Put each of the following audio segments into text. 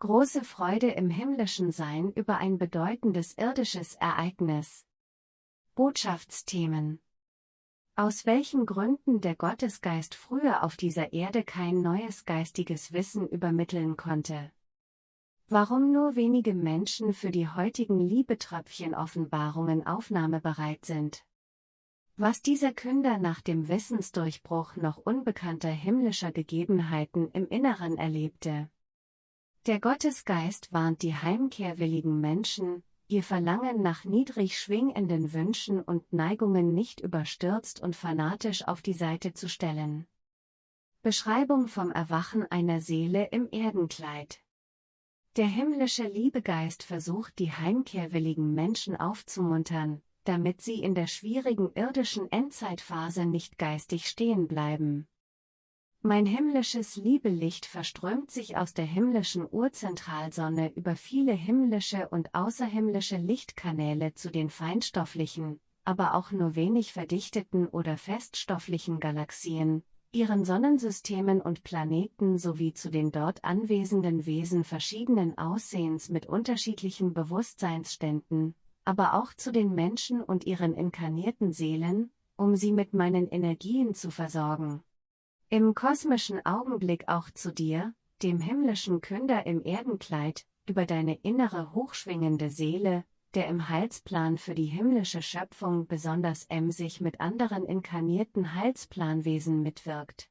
große Freude im himmlischen Sein über ein bedeutendes irdisches Ereignis. Botschaftsthemen Aus welchen Gründen der Gottesgeist früher auf dieser Erde kein neues geistiges Wissen übermitteln konnte. Warum nur wenige Menschen für die heutigen Liebetröpfchen-Offenbarungen aufnahmebereit sind. Was dieser Künder nach dem Wissensdurchbruch noch unbekannter himmlischer Gegebenheiten im Inneren erlebte. Der Gottesgeist warnt die heimkehrwilligen Menschen, ihr Verlangen nach niedrig schwingenden Wünschen und Neigungen nicht überstürzt und fanatisch auf die Seite zu stellen. Beschreibung vom Erwachen einer Seele im Erdenkleid Der himmlische Liebegeist versucht die heimkehrwilligen Menschen aufzumuntern, damit sie in der schwierigen irdischen Endzeitphase nicht geistig stehen bleiben. Mein himmlisches Liebelicht verströmt sich aus der himmlischen Urzentralsonne über viele himmlische und außerhimmlische Lichtkanäle zu den feinstofflichen, aber auch nur wenig verdichteten oder feststofflichen Galaxien, ihren Sonnensystemen und Planeten sowie zu den dort anwesenden Wesen verschiedenen Aussehens mit unterschiedlichen Bewusstseinsständen, aber auch zu den Menschen und ihren inkarnierten Seelen, um sie mit meinen Energien zu versorgen. Im kosmischen Augenblick auch zu dir, dem himmlischen Künder im Erdenkleid, über deine innere hochschwingende Seele, der im Heilsplan für die himmlische Schöpfung besonders emsig mit anderen inkarnierten Heilsplanwesen mitwirkt.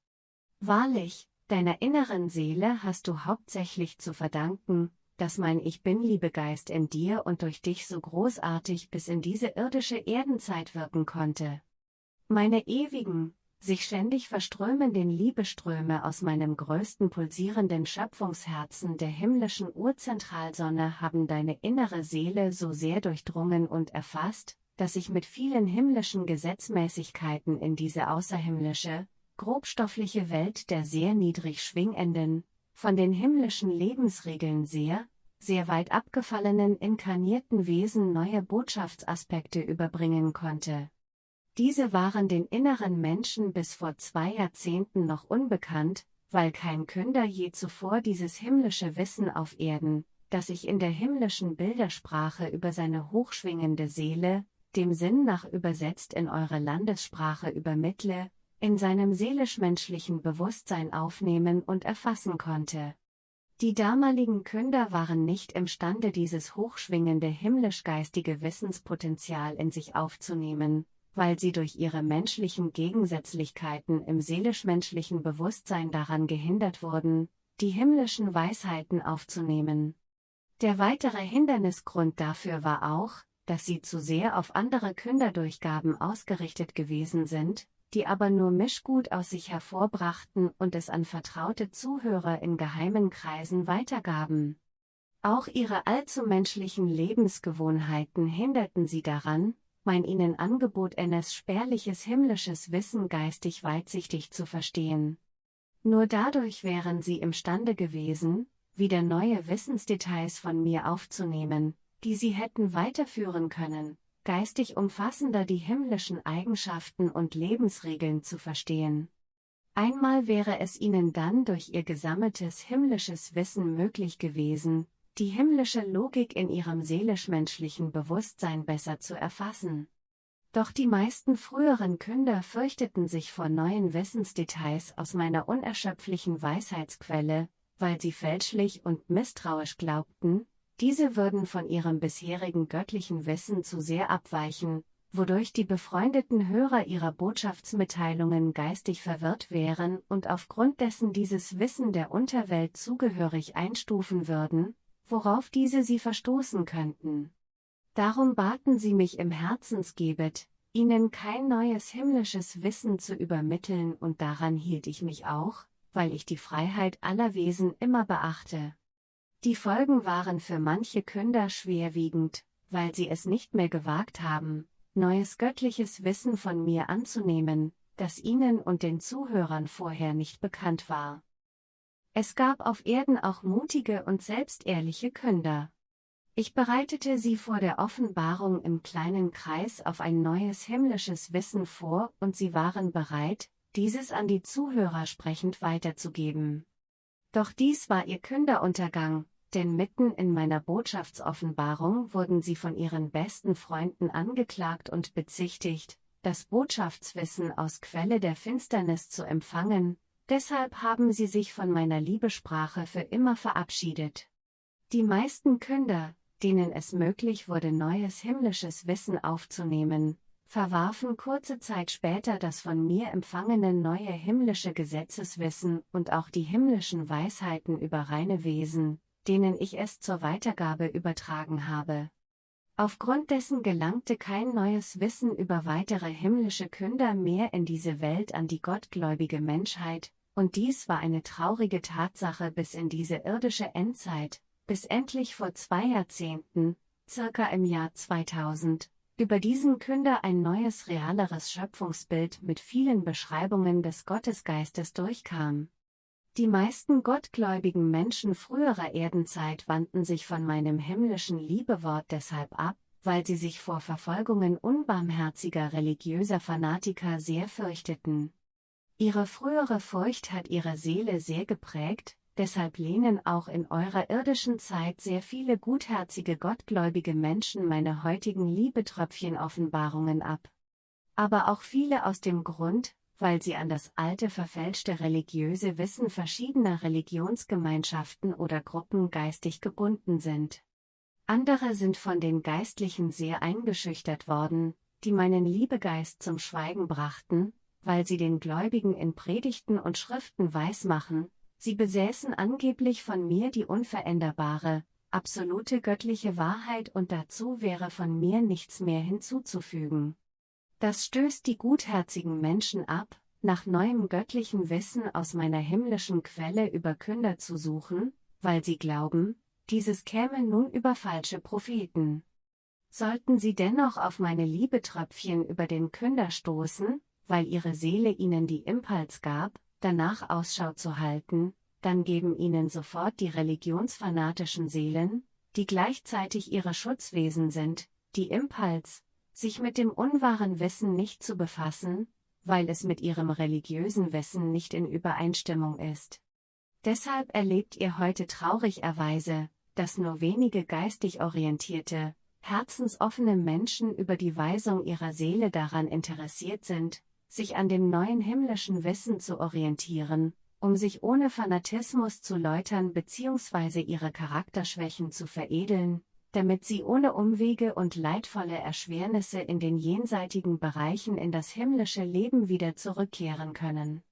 Wahrlich, deiner inneren Seele hast du hauptsächlich zu verdanken, dass mein Ich Bin-Liebegeist in dir und durch dich so großartig bis in diese irdische Erdenzeit wirken konnte. Meine ewigen, sich ständig verströmenden Liebeströme aus meinem größten pulsierenden Schöpfungsherzen der himmlischen Urzentralsonne haben deine innere Seele so sehr durchdrungen und erfasst, dass ich mit vielen himmlischen Gesetzmäßigkeiten in diese außerhimmlische, grobstoffliche Welt der sehr niedrig schwingenden, von den himmlischen Lebensregeln sehr, sehr weit abgefallenen inkarnierten Wesen neue Botschaftsaspekte überbringen konnte. Diese waren den inneren Menschen bis vor zwei Jahrzehnten noch unbekannt, weil kein Künder je zuvor dieses himmlische Wissen auf Erden, das ich in der himmlischen Bildersprache über seine hochschwingende Seele, dem Sinn nach übersetzt in eure Landessprache übermittle, in seinem seelisch-menschlichen Bewusstsein aufnehmen und erfassen konnte. Die damaligen Künder waren nicht imstande dieses hochschwingende himmlisch-geistige Wissenspotenzial in sich aufzunehmen, weil sie durch ihre menschlichen Gegensätzlichkeiten im seelisch-menschlichen Bewusstsein daran gehindert wurden, die himmlischen Weisheiten aufzunehmen. Der weitere Hindernisgrund dafür war auch, dass sie zu sehr auf andere Künderdurchgaben ausgerichtet gewesen sind, die aber nur Mischgut aus sich hervorbrachten und es an vertraute Zuhörer in geheimen Kreisen weitergaben. Auch ihre allzu menschlichen Lebensgewohnheiten hinderten sie daran, mein ihnen Angebot eines spärliches himmlisches Wissen geistig weitsichtig zu verstehen. Nur dadurch wären sie imstande gewesen, wieder neue Wissensdetails von mir aufzunehmen, die sie hätten weiterführen können, geistig umfassender die himmlischen Eigenschaften und Lebensregeln zu verstehen. Einmal wäre es ihnen dann durch ihr gesammeltes himmlisches Wissen möglich gewesen, die himmlische Logik in ihrem seelisch-menschlichen Bewusstsein besser zu erfassen. Doch die meisten früheren Künder fürchteten sich vor neuen Wissensdetails aus meiner unerschöpflichen Weisheitsquelle, weil sie fälschlich und misstrauisch glaubten, diese würden von ihrem bisherigen göttlichen Wissen zu sehr abweichen, wodurch die befreundeten Hörer ihrer Botschaftsmitteilungen geistig verwirrt wären und aufgrund dessen dieses Wissen der Unterwelt zugehörig einstufen würden, worauf diese sie verstoßen könnten. Darum baten sie mich im Herzensgebet, ihnen kein neues himmlisches Wissen zu übermitteln und daran hielt ich mich auch, weil ich die Freiheit aller Wesen immer beachte. Die Folgen waren für manche Künder schwerwiegend, weil sie es nicht mehr gewagt haben, neues göttliches Wissen von mir anzunehmen, das ihnen und den Zuhörern vorher nicht bekannt war. Es gab auf Erden auch mutige und selbstehrliche Künder. Ich bereitete sie vor der Offenbarung im kleinen Kreis auf ein neues himmlisches Wissen vor und sie waren bereit, dieses an die Zuhörer sprechend weiterzugeben. Doch dies war ihr Künderuntergang, denn mitten in meiner Botschaftsoffenbarung wurden sie von ihren besten Freunden angeklagt und bezichtigt, das Botschaftswissen aus Quelle der Finsternis zu empfangen, deshalb haben sie sich von meiner Liebesprache für immer verabschiedet. Die meisten Künder, denen es möglich wurde neues himmlisches Wissen aufzunehmen, verwarfen kurze Zeit später das von mir empfangene neue himmlische Gesetzeswissen und auch die himmlischen Weisheiten über reine Wesen, denen ich es zur Weitergabe übertragen habe. Aufgrund dessen gelangte kein neues Wissen über weitere himmlische Künder mehr in diese Welt an die gottgläubige Menschheit, und dies war eine traurige Tatsache bis in diese irdische Endzeit, bis endlich vor zwei Jahrzehnten, circa im Jahr 2000, über diesen Künder ein neues realeres Schöpfungsbild mit vielen Beschreibungen des Gottesgeistes durchkam. Die meisten gottgläubigen Menschen früherer Erdenzeit wandten sich von meinem himmlischen Liebewort deshalb ab, weil sie sich vor Verfolgungen unbarmherziger religiöser Fanatiker sehr fürchteten. Ihre frühere Furcht hat ihre Seele sehr geprägt, deshalb lehnen auch in eurer irdischen Zeit sehr viele gutherzige gottgläubige Menschen meine heutigen Liebetröpfchen-Offenbarungen ab. Aber auch viele aus dem Grund, weil sie an das alte verfälschte religiöse Wissen verschiedener Religionsgemeinschaften oder Gruppen geistig gebunden sind. Andere sind von den Geistlichen sehr eingeschüchtert worden, die meinen Liebegeist zum Schweigen brachten, weil sie den Gläubigen in Predigten und Schriften weismachen, Sie besäßen angeblich von mir die unveränderbare, absolute göttliche Wahrheit und dazu wäre von mir nichts mehr hinzuzufügen. Das stößt die gutherzigen Menschen ab, nach neuem göttlichen Wissen aus meiner himmlischen Quelle über Künder zu suchen, weil sie glauben, dieses käme nun über falsche Propheten. Sollten sie dennoch auf meine Liebetröpfchen über den Künder stoßen, weil ihre Seele ihnen die Impuls gab, danach Ausschau zu halten, dann geben ihnen sofort die religionsfanatischen Seelen, die gleichzeitig ihre Schutzwesen sind, die Impuls, sich mit dem unwahren Wissen nicht zu befassen, weil es mit ihrem religiösen Wissen nicht in Übereinstimmung ist. Deshalb erlebt ihr heute traurigerweise, dass nur wenige geistig orientierte, herzensoffene Menschen über die Weisung ihrer Seele daran interessiert sind, sich an dem neuen himmlischen Wissen zu orientieren, um sich ohne Fanatismus zu läutern bzw. ihre Charakterschwächen zu veredeln, damit sie ohne Umwege und leidvolle Erschwernisse in den jenseitigen Bereichen in das himmlische Leben wieder zurückkehren können.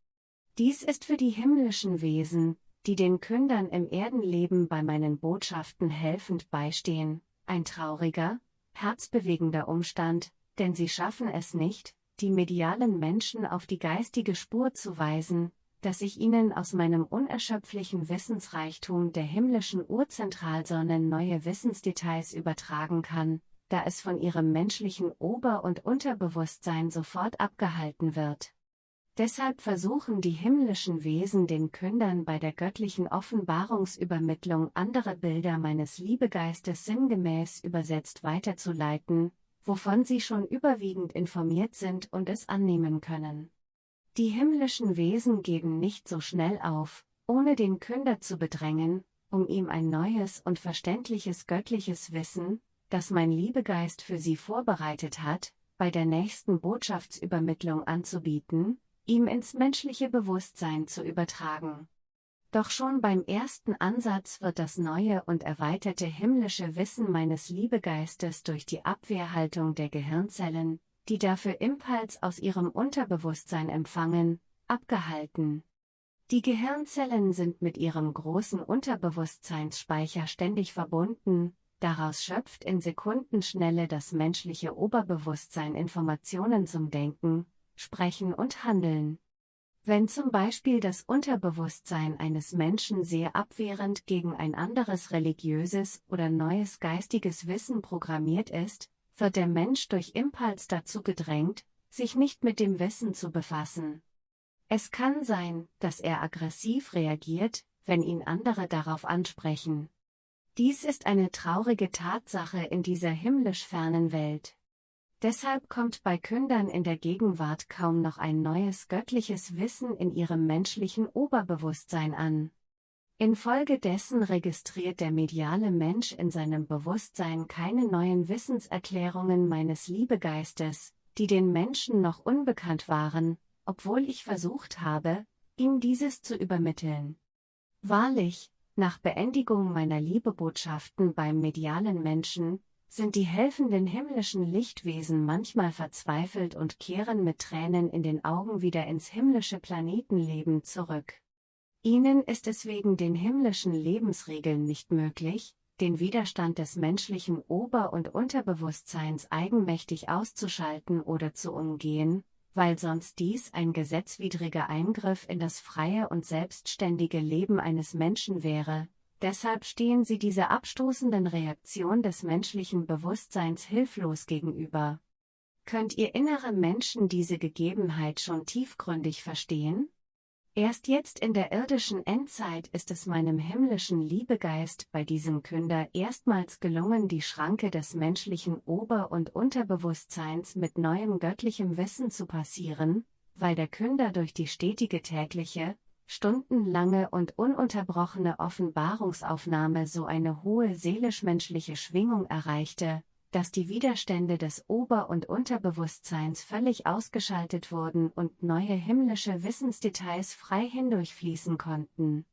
Dies ist für die himmlischen Wesen, die den Kündern im Erdenleben bei meinen Botschaften helfend beistehen, ein trauriger, herzbewegender Umstand, denn sie schaffen es nicht, die medialen Menschen auf die geistige Spur zu weisen, dass ich ihnen aus meinem unerschöpflichen Wissensreichtum der himmlischen Urzentralsonnen neue Wissensdetails übertragen kann, da es von ihrem menschlichen Ober- und Unterbewusstsein sofort abgehalten wird. Deshalb versuchen die himmlischen Wesen den Kündern bei der göttlichen Offenbarungsübermittlung andere Bilder meines Liebegeistes sinngemäß übersetzt weiterzuleiten, wovon sie schon überwiegend informiert sind und es annehmen können. Die himmlischen Wesen geben nicht so schnell auf, ohne den Künder zu bedrängen, um ihm ein neues und verständliches göttliches Wissen, das mein Liebegeist für sie vorbereitet hat, bei der nächsten Botschaftsübermittlung anzubieten, ihm ins menschliche Bewusstsein zu übertragen. Doch schon beim ersten Ansatz wird das neue und erweiterte himmlische Wissen meines Liebegeistes durch die Abwehrhaltung der Gehirnzellen, die dafür Impuls aus ihrem Unterbewusstsein empfangen, abgehalten. Die Gehirnzellen sind mit ihrem großen Unterbewusstseinsspeicher ständig verbunden, daraus schöpft in Sekundenschnelle das menschliche Oberbewusstsein Informationen zum Denken, Sprechen und Handeln. Wenn zum Beispiel das Unterbewusstsein eines Menschen sehr abwehrend gegen ein anderes religiöses oder neues geistiges Wissen programmiert ist, wird der Mensch durch Impuls dazu gedrängt, sich nicht mit dem Wissen zu befassen. Es kann sein, dass er aggressiv reagiert, wenn ihn andere darauf ansprechen. Dies ist eine traurige Tatsache in dieser himmlisch fernen Welt. Deshalb kommt bei Kündern in der Gegenwart kaum noch ein neues göttliches Wissen in ihrem menschlichen Oberbewusstsein an. Infolgedessen registriert der mediale Mensch in seinem Bewusstsein keine neuen Wissenserklärungen meines Liebegeistes, die den Menschen noch unbekannt waren, obwohl ich versucht habe, ihm dieses zu übermitteln. Wahrlich, nach Beendigung meiner Liebebotschaften beim medialen Menschen, sind die helfenden himmlischen Lichtwesen manchmal verzweifelt und kehren mit Tränen in den Augen wieder ins himmlische Planetenleben zurück. Ihnen ist es wegen den himmlischen Lebensregeln nicht möglich, den Widerstand des menschlichen Ober- und Unterbewusstseins eigenmächtig auszuschalten oder zu umgehen, weil sonst dies ein gesetzwidriger Eingriff in das freie und selbstständige Leben eines Menschen wäre, deshalb stehen sie dieser abstoßenden Reaktion des menschlichen Bewusstseins hilflos gegenüber. Könnt ihr innere Menschen diese Gegebenheit schon tiefgründig verstehen? Erst jetzt in der irdischen Endzeit ist es meinem himmlischen Liebegeist bei diesem Künder erstmals gelungen, die Schranke des menschlichen Ober- und Unterbewusstseins mit neuem göttlichem Wissen zu passieren, weil der Künder durch die stetige tägliche, stundenlange und ununterbrochene Offenbarungsaufnahme so eine hohe seelisch-menschliche Schwingung erreichte, dass die Widerstände des Ober- und Unterbewusstseins völlig ausgeschaltet wurden und neue himmlische Wissensdetails frei hindurchfließen konnten.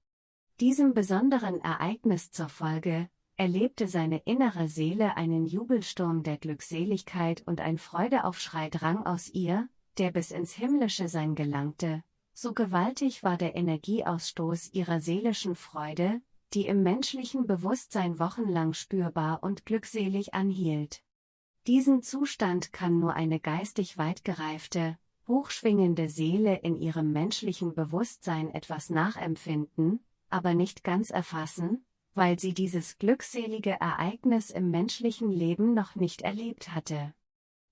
Diesem besonderen Ereignis zur Folge, erlebte seine innere Seele einen Jubelsturm der Glückseligkeit und ein Freudeaufschrei drang aus ihr, der bis ins himmlische Sein gelangte, so gewaltig war der Energieausstoß ihrer seelischen Freude, die im menschlichen Bewusstsein wochenlang spürbar und glückselig anhielt. Diesen Zustand kann nur eine geistig weit gereifte, hochschwingende Seele in ihrem menschlichen Bewusstsein etwas nachempfinden, aber nicht ganz erfassen, weil sie dieses glückselige Ereignis im menschlichen Leben noch nicht erlebt hatte.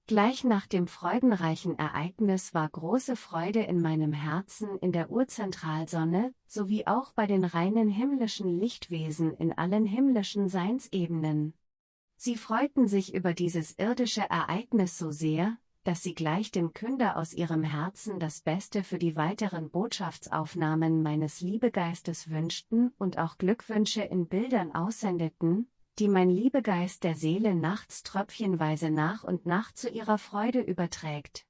Gleich nach dem freudenreichen Ereignis war große Freude in meinem Herzen in der Urzentralsonne, sowie auch bei den reinen himmlischen Lichtwesen in allen himmlischen Seinsebenen. Sie freuten sich über dieses irdische Ereignis so sehr, dass sie gleich dem Künder aus ihrem Herzen das Beste für die weiteren Botschaftsaufnahmen meines Liebegeistes wünschten und auch Glückwünsche in Bildern aussendeten, die mein Liebegeist der Seele nachts tröpfchenweise nach und nach zu ihrer Freude überträgt.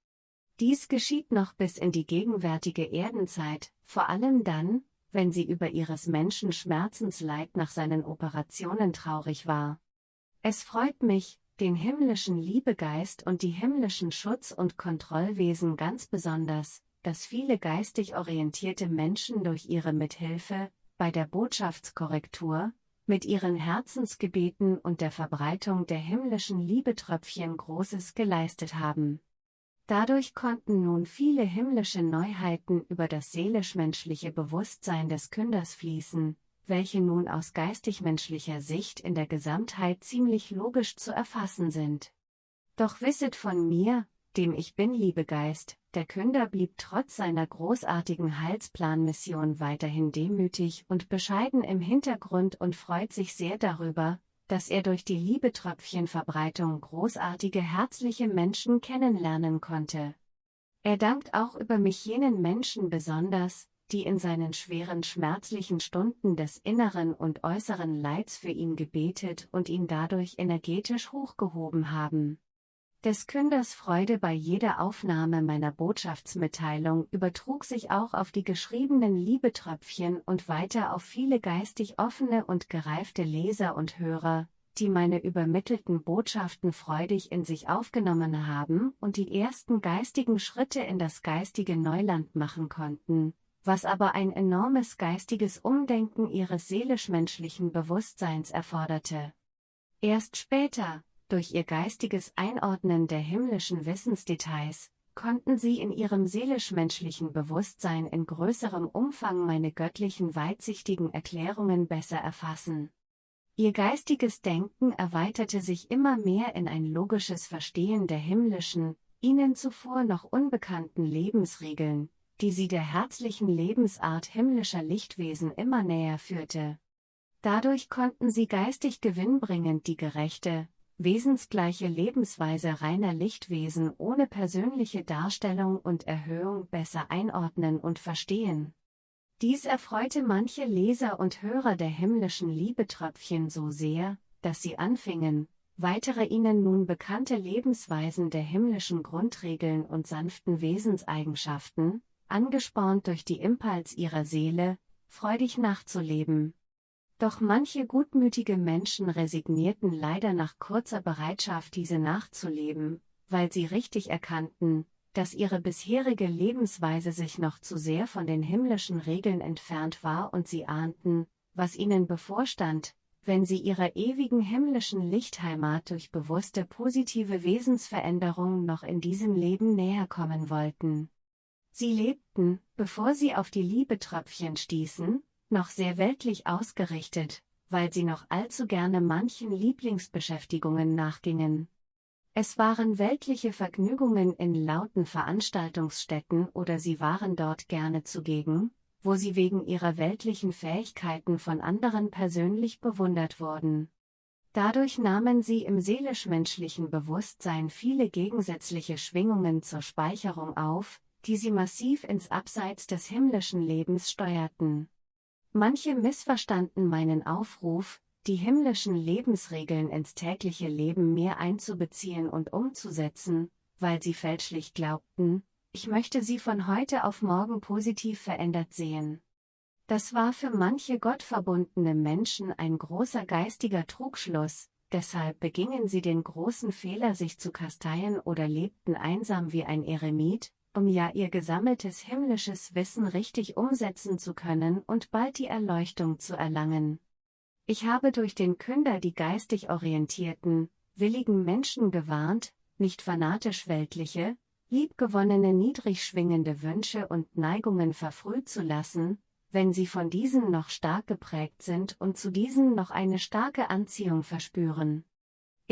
Dies geschieht noch bis in die gegenwärtige Erdenzeit, vor allem dann, wenn sie über ihres Menschen Schmerzensleid nach seinen Operationen traurig war. Es freut mich, den himmlischen Liebegeist und die himmlischen Schutz- und Kontrollwesen ganz besonders, dass viele geistig orientierte Menschen durch ihre Mithilfe, bei der Botschaftskorrektur, mit ihren Herzensgebeten und der Verbreitung der himmlischen Liebetröpfchen Großes geleistet haben. Dadurch konnten nun viele himmlische Neuheiten über das seelisch-menschliche Bewusstsein des Künders fließen, welche nun aus geistig-menschlicher Sicht in der Gesamtheit ziemlich logisch zu erfassen sind. Doch wisset von mir, dem ich bin, Liebegeist, der Künder blieb trotz seiner großartigen Heilsplanmission weiterhin demütig und bescheiden im Hintergrund und freut sich sehr darüber, dass er durch die Liebetröpfchenverbreitung großartige herzliche Menschen kennenlernen konnte. Er dankt auch über mich jenen Menschen besonders, die in seinen schweren schmerzlichen Stunden des inneren und äußeren Leids für ihn gebetet und ihn dadurch energetisch hochgehoben haben. Des Künders Freude bei jeder Aufnahme meiner Botschaftsmitteilung übertrug sich auch auf die geschriebenen Liebetröpfchen und weiter auf viele geistig offene und gereifte Leser und Hörer, die meine übermittelten Botschaften freudig in sich aufgenommen haben und die ersten geistigen Schritte in das geistige Neuland machen konnten, was aber ein enormes geistiges Umdenken ihres seelisch-menschlichen Bewusstseins erforderte. Erst später, durch ihr geistiges Einordnen der himmlischen Wissensdetails, konnten sie in ihrem seelisch-menschlichen Bewusstsein in größerem Umfang meine göttlichen weitsichtigen Erklärungen besser erfassen. Ihr geistiges Denken erweiterte sich immer mehr in ein logisches Verstehen der himmlischen, ihnen zuvor noch unbekannten Lebensregeln, die sie der herzlichen Lebensart himmlischer Lichtwesen immer näher führte. Dadurch konnten sie geistig gewinnbringend die gerechte, wesensgleiche Lebensweise reiner Lichtwesen ohne persönliche Darstellung und Erhöhung besser einordnen und verstehen. Dies erfreute manche Leser und Hörer der himmlischen Liebetröpfchen so sehr, dass sie anfingen, weitere ihnen nun bekannte Lebensweisen der himmlischen Grundregeln und sanften Wesenseigenschaften, angespornt durch die Impuls ihrer Seele, freudig nachzuleben. Doch manche gutmütige Menschen resignierten leider nach kurzer Bereitschaft diese nachzuleben, weil sie richtig erkannten, dass ihre bisherige Lebensweise sich noch zu sehr von den himmlischen Regeln entfernt war und sie ahnten, was ihnen bevorstand, wenn sie ihrer ewigen himmlischen Lichtheimat durch bewusste positive Wesensveränderung noch in diesem Leben näher kommen wollten. Sie lebten, bevor sie auf die Liebetröpfchen stießen, noch sehr weltlich ausgerichtet, weil sie noch allzu gerne manchen Lieblingsbeschäftigungen nachgingen. Es waren weltliche Vergnügungen in lauten Veranstaltungsstätten oder sie waren dort gerne zugegen, wo sie wegen ihrer weltlichen Fähigkeiten von anderen persönlich bewundert wurden. Dadurch nahmen sie im seelisch-menschlichen Bewusstsein viele gegensätzliche Schwingungen zur Speicherung auf, die sie massiv ins Abseits des himmlischen Lebens steuerten. Manche missverstanden meinen Aufruf, die himmlischen Lebensregeln ins tägliche Leben mehr einzubeziehen und umzusetzen, weil sie fälschlich glaubten, ich möchte sie von heute auf morgen positiv verändert sehen. Das war für manche gottverbundene Menschen ein großer geistiger Trugschluss, deshalb begingen sie den großen Fehler, sich zu kasteien oder lebten einsam wie ein Eremit, um ja ihr gesammeltes himmlisches Wissen richtig umsetzen zu können und bald die Erleuchtung zu erlangen. Ich habe durch den Künder die geistig orientierten, willigen Menschen gewarnt, nicht fanatisch weltliche, liebgewonnene niedrig schwingende Wünsche und Neigungen verfrüht zu lassen, wenn sie von diesen noch stark geprägt sind und zu diesen noch eine starke Anziehung verspüren.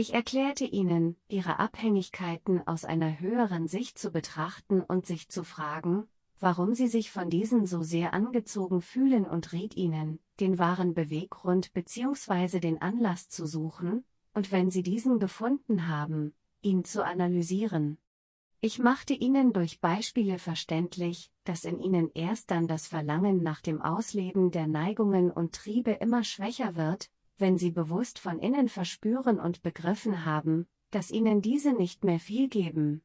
Ich erklärte ihnen, ihre Abhängigkeiten aus einer höheren Sicht zu betrachten und sich zu fragen, warum sie sich von diesen so sehr angezogen fühlen und riet ihnen, den wahren Beweggrund bzw. den Anlass zu suchen, und wenn sie diesen gefunden haben, ihn zu analysieren. Ich machte ihnen durch Beispiele verständlich, dass in ihnen erst dann das Verlangen nach dem Ausleben der Neigungen und Triebe immer schwächer wird, wenn sie bewusst von innen verspüren und begriffen haben, dass ihnen diese nicht mehr viel geben.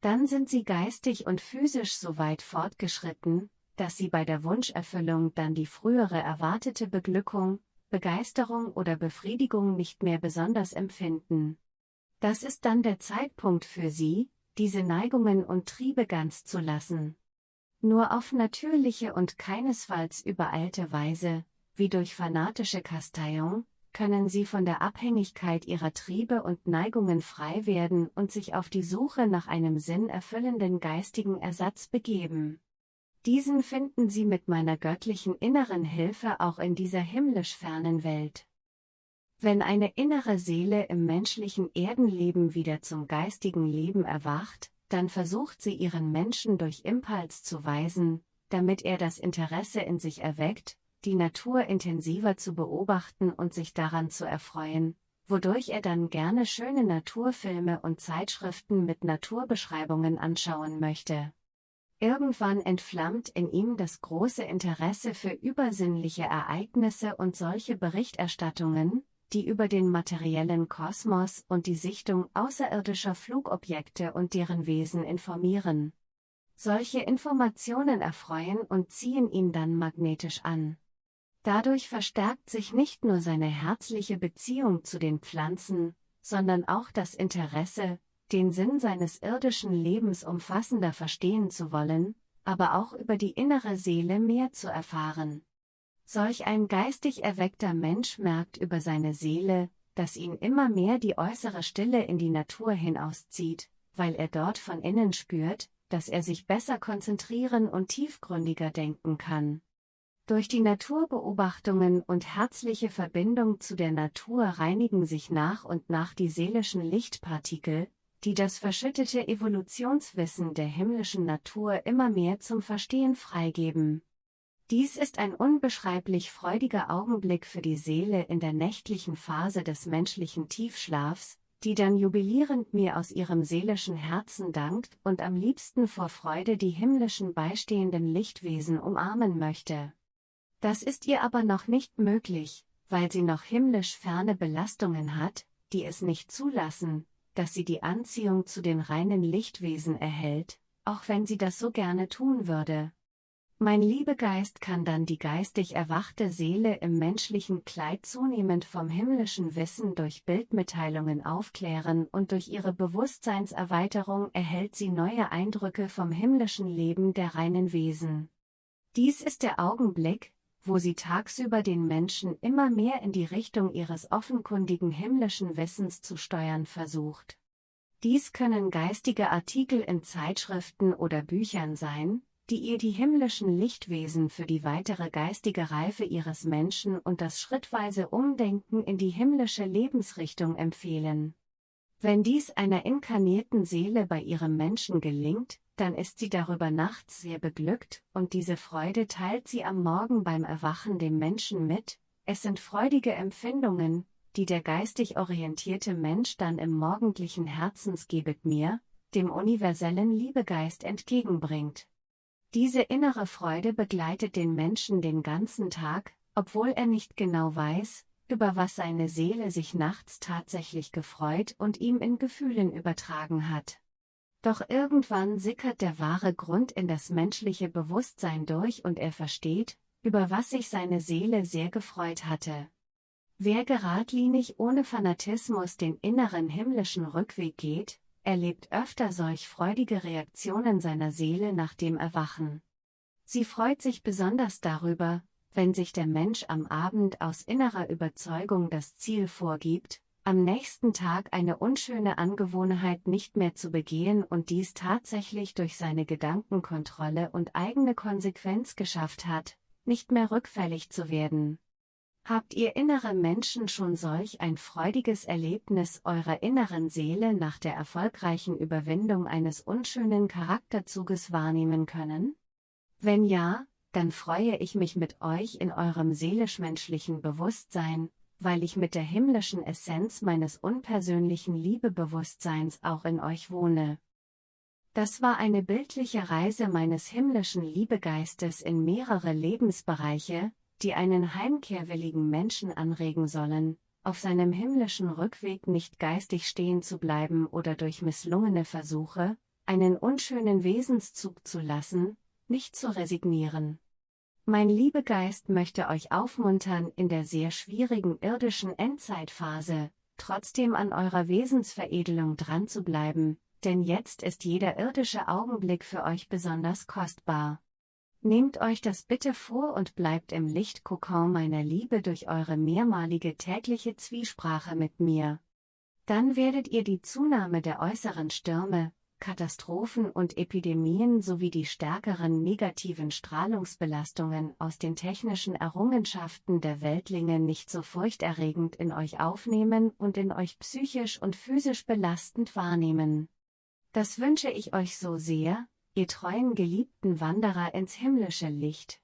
Dann sind sie geistig und physisch so weit fortgeschritten, dass sie bei der Wunscherfüllung dann die frühere erwartete Beglückung, Begeisterung oder Befriedigung nicht mehr besonders empfinden. Das ist dann der Zeitpunkt für sie, diese Neigungen und Triebe ganz zu lassen. Nur auf natürliche und keinesfalls übereilte Weise, wie durch fanatische Kasteiung, können sie von der Abhängigkeit ihrer Triebe und Neigungen frei werden und sich auf die Suche nach einem sinnerfüllenden geistigen Ersatz begeben. Diesen finden sie mit meiner göttlichen inneren Hilfe auch in dieser himmlisch fernen Welt. Wenn eine innere Seele im menschlichen Erdenleben wieder zum geistigen Leben erwacht, dann versucht sie ihren Menschen durch Impuls zu weisen, damit er das Interesse in sich erweckt, die Natur intensiver zu beobachten und sich daran zu erfreuen, wodurch er dann gerne schöne Naturfilme und Zeitschriften mit Naturbeschreibungen anschauen möchte. Irgendwann entflammt in ihm das große Interesse für übersinnliche Ereignisse und solche Berichterstattungen, die über den materiellen Kosmos und die Sichtung außerirdischer Flugobjekte und deren Wesen informieren. Solche Informationen erfreuen und ziehen ihn dann magnetisch an. Dadurch verstärkt sich nicht nur seine herzliche Beziehung zu den Pflanzen, sondern auch das Interesse, den Sinn seines irdischen Lebens umfassender verstehen zu wollen, aber auch über die innere Seele mehr zu erfahren. Solch ein geistig erweckter Mensch merkt über seine Seele, dass ihn immer mehr die äußere Stille in die Natur hinauszieht, weil er dort von innen spürt, dass er sich besser konzentrieren und tiefgründiger denken kann. Durch die Naturbeobachtungen und herzliche Verbindung zu der Natur reinigen sich nach und nach die seelischen Lichtpartikel, die das verschüttete Evolutionswissen der himmlischen Natur immer mehr zum Verstehen freigeben. Dies ist ein unbeschreiblich freudiger Augenblick für die Seele in der nächtlichen Phase des menschlichen Tiefschlafs, die dann jubilierend mir aus ihrem seelischen Herzen dankt und am liebsten vor Freude die himmlischen beistehenden Lichtwesen umarmen möchte. Das ist ihr aber noch nicht möglich, weil sie noch himmlisch ferne Belastungen hat, die es nicht zulassen, dass sie die Anziehung zu den reinen Lichtwesen erhält, auch wenn sie das so gerne tun würde. Mein Liebegeist kann dann die geistig erwachte Seele im menschlichen Kleid zunehmend vom himmlischen Wissen durch Bildmitteilungen aufklären und durch ihre Bewusstseinserweiterung erhält sie neue Eindrücke vom himmlischen Leben der reinen Wesen. Dies ist der Augenblick, wo sie tagsüber den Menschen immer mehr in die Richtung ihres offenkundigen himmlischen Wissens zu steuern versucht. Dies können geistige Artikel in Zeitschriften oder Büchern sein, die ihr die himmlischen Lichtwesen für die weitere geistige Reife ihres Menschen und das schrittweise Umdenken in die himmlische Lebensrichtung empfehlen. Wenn dies einer inkarnierten Seele bei ihrem Menschen gelingt, dann ist sie darüber nachts sehr beglückt, und diese Freude teilt sie am Morgen beim Erwachen dem Menschen mit, es sind freudige Empfindungen, die der geistig orientierte Mensch dann im morgendlichen Herzensgebet mir, dem universellen Liebegeist entgegenbringt. Diese innere Freude begleitet den Menschen den ganzen Tag, obwohl er nicht genau weiß, über was seine Seele sich nachts tatsächlich gefreut und ihm in Gefühlen übertragen hat. Doch irgendwann sickert der wahre Grund in das menschliche Bewusstsein durch und er versteht, über was sich seine Seele sehr gefreut hatte. Wer geradlinig ohne Fanatismus den inneren himmlischen Rückweg geht, erlebt öfter solch freudige Reaktionen seiner Seele nach dem Erwachen. Sie freut sich besonders darüber, wenn sich der Mensch am Abend aus innerer Überzeugung das Ziel vorgibt, am nächsten Tag eine unschöne Angewohnheit nicht mehr zu begehen und dies tatsächlich durch seine Gedankenkontrolle und eigene Konsequenz geschafft hat, nicht mehr rückfällig zu werden. Habt ihr innere Menschen schon solch ein freudiges Erlebnis eurer inneren Seele nach der erfolgreichen Überwindung eines unschönen Charakterzuges wahrnehmen können? Wenn ja, dann freue ich mich mit euch in eurem seelisch-menschlichen Bewusstsein, weil ich mit der himmlischen Essenz meines unpersönlichen Liebebewusstseins auch in euch wohne. Das war eine bildliche Reise meines himmlischen Liebegeistes in mehrere Lebensbereiche, die einen heimkehrwilligen Menschen anregen sollen, auf seinem himmlischen Rückweg nicht geistig stehen zu bleiben oder durch misslungene Versuche, einen unschönen Wesenszug zu lassen, nicht zu resignieren. Mein Liebegeist möchte euch aufmuntern, in der sehr schwierigen irdischen Endzeitphase, trotzdem an eurer Wesensveredelung dran zu bleiben, denn jetzt ist jeder irdische Augenblick für euch besonders kostbar. Nehmt euch das bitte vor und bleibt im Lichtkokon meiner Liebe durch eure mehrmalige tägliche Zwiesprache mit mir. Dann werdet ihr die Zunahme der äußeren Stürme, Katastrophen und Epidemien sowie die stärkeren negativen Strahlungsbelastungen aus den technischen Errungenschaften der Weltlinge nicht so furchterregend in euch aufnehmen und in euch psychisch und physisch belastend wahrnehmen. Das wünsche ich euch so sehr, ihr treuen geliebten Wanderer ins himmlische Licht.